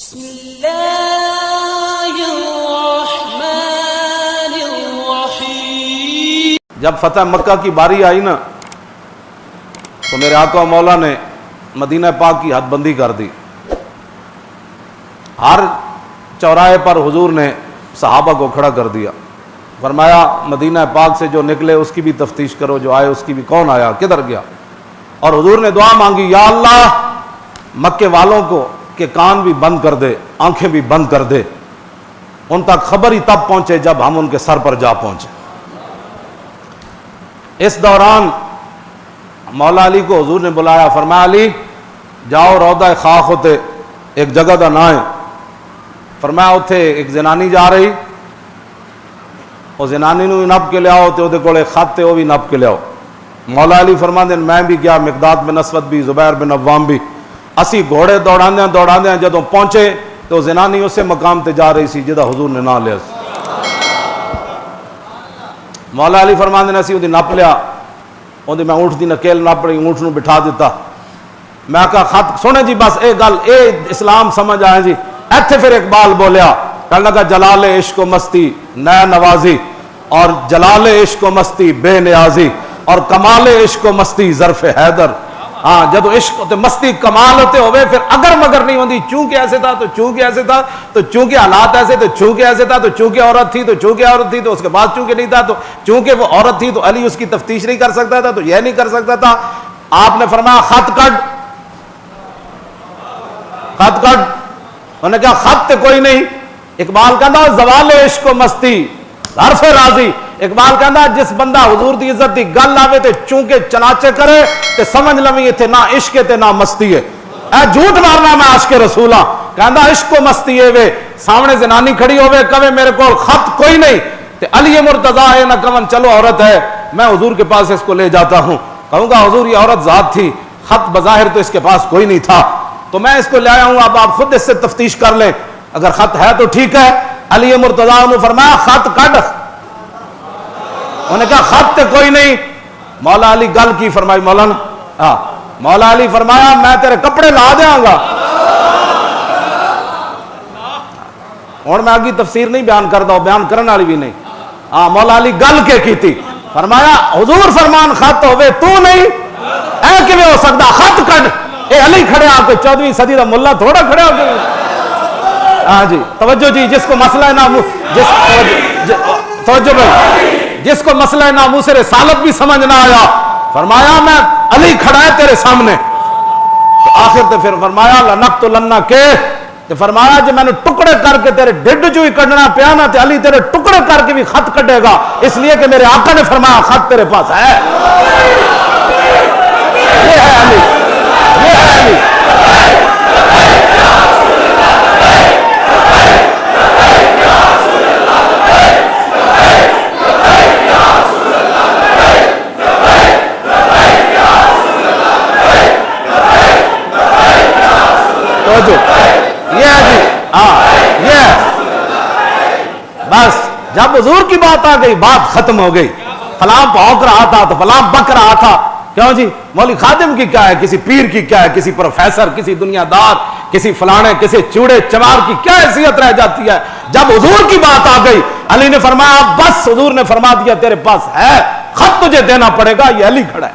بسم الله الرحمن الرحيم. جب فتح مکہ کی باری آئی نا، تو میرے آقا مولا نے مدینہ پاک کی حد بندی کر دی۔ ہر چوراہے پر حضور نے صحابہ کو کھڑا کر دیا۔ فرمایا، مدینہ پاک سے جو نکلے، اس کی بھی تفتیش کرو، جو آئے، اس کی بھی کون آیا، کدھر گیا؟ اور حضور نے دعا مانگی، یا اللہ مکے والوں کو کہ کان بھی بند کر دے، آنکھیں بھی بند کر دے۔ ان تک خبر ہی تب پہنچے جب ہم ان کے سر پر جا پہنچے۔ اس دوران مولا علی کو حضور نے بلایا، فرمایا علی، جاؤ رودا خاک ہوتے، ایک جگہ کا نہ ہے فرمایا اتنے ایک زنانی جا رہی وہ زنانی نو بھی نپ کے لیاؤ تو وہ خط ہے وہ بھی نپ کے لیاؤ مولا علی فرما دین میں بھی گیا مقداد بن اسود بھی، زبیر بن عوام بھی۔ اسی گھوڑے دوڑا دیا دوڑا جدو پہنچے تو زنانی اسے مقام تے جا رہی سی جدا حضور نے نہ لیا سی۔ مولا علی فرما دین اسی وہ نپ لیا۔ وہ میں اونٹ دی نکیل نپ رہی اونٹ نو بٹھا دیتا میں کہا، خط سونے جی بس اے گل، اے اسلام سمجھ آئے جی۔ ایتھے پھر اقبال بولیا کہنے لگا، جلال عشق و مستی نئے نوازی، اور جلال عشق و مستی بے نیازی، اور کمال عشق و مستی ظرف حیدر۔ ہاں جب عشق ہوتے، مستی، کمال ہوتے ہوئے، پھر اگر مگر نہیں ہوتی چونکہ ایسے تھا تو چونکہ ایسے تھا، تو چونکہ حالات ایسے، تو چونکہ ایسے تھا، تو چونکہ عورت تھی، تو چونکہ عورت تھی، تو اس کے بعد چونکہ نہیں تھا، تو چونکہ وہ عورت تھی، تو علی اس کی تفتیش نہیں کر سکتا تھا، تو یہ نہیں کر سکتا تھا۔ آپ نے فرمایا، خط کٹ۔ خط کٹ۔ انہوں نے کہا، خط کوئی نہیں۔ اقبال کہندا زوال عشق و مستی۔ حرف راضی۔ اقبال کہندا جس بندہ حضور دی عزت دی گل آوے تے چونکہ چناچے کرے، تے سمجھ لویں ایتھے نہ عشق تے نہ مستی ہے۔ اے جھوٹ مارنا میں عاشق رسول ہاں۔ کہندا عشق و مستی ہے وے، سامنے زنانی کھڑی ہوے کہے میرے کول خط کوئی نہیں۔ تے علی مرتضی ہے، نہ کون چلو عورت ہے، میں حضور کے پاس اس کو لے جاتا ہوں۔ کہوں گا حضور، یہ عورت ذات تھی، خط بظاہر تو اس کے پاس کوئی نہیں تھا۔ تو میں اس کو لے آیا ہوں، اب آپ خود اس سے تفتیش کر لیں۔ اگر خط ہے تو ٹھیک ہے۔ علی مرتضی نے فرمایا، خط کٹ انہوں نے کہا، خط تے کوئی نہیں. مولا علی گل کی فرمائی، مولانا ہاں مولا علی فرمایا، میں تیرے کپڑے لا دیا گا. ہوں میں آگے تفسیر نہیں بیان کرتا بیان کرنے والی بھی نہیں. ہاں مولا علی گل کے کی تھی فرمایا، حضور فرمان خط ہوئے، تو نہیں. اے کیویں ہو سکتا؟ خط کٹ اے علی کھڑے آ کے چودویں صدی کا ملا تھوڑا کھڑے ہو کے ہاں جی توجہ جی جس کو مسئلہ ہے نامو جس توجہ بھائی. جس کو مسئلہ ناموس رسالت بھی سمجھ نہ آیا۔ فرمایا، میں علی کھڑا ہے تیرے سامنے. تو آخر تے پھر فرمایا لنک تو لنہ کے. تے فرمایا جی میں نے ٹکڑے کر کے تیرے ڈڈ جو ہی کڈنا پیا نا، تے علی تیرے ٹکڑے کر کے بھی خط کٹے گا۔ اس لیے کہ میرے آقا نے فرمایا، خط تیرے پاس ہے یہ ہے علی یہ ہے علی توجہ یہ ہے جی ہاں یہ ہے بس، جب حضور کی بات آ گئی، بات ختم ہو گئی۔ فلاں پھونک رہا تھا تو فلاں بک رہا تھا۔ کیوں جی؟ مولی خادم کی کیا ہے؟ کسی پیر کی کیا ہے؟ کسی پروفیسر، کسی دنیا دار، کسی فلانے، کسی چوڑے چمار کی کیا حیثیت رہ جاتی ہے؟ جب حضور کی بات آ گئی، علی نے فرمایا، بس حضور نے فرما دیا، تیرے پاس ہے، خط تجھے دینا پڑے گا، یہ علی کھڑا ہے۔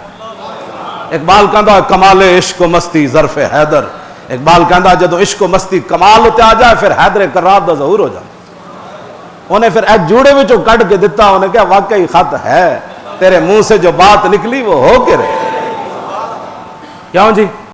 اقبال کہندا کمال عشق و مستی ظرف حیدر۔ اقبال کہندا جدو عشق و مستی کمال ہوتے آ جائے، پھر حیدر کرار دا ظہور ہو جائے انہیں پھر ایک جوڑے میں جو کٹ کے دیتا انہیں کہا، واقعی خط ہے۔ تیرے منہ سے جو بات نکلی وہ ہو کے رہے کیوں جی؟